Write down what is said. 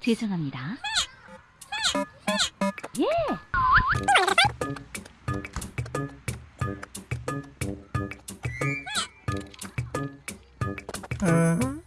죄송합니다. 예. 음.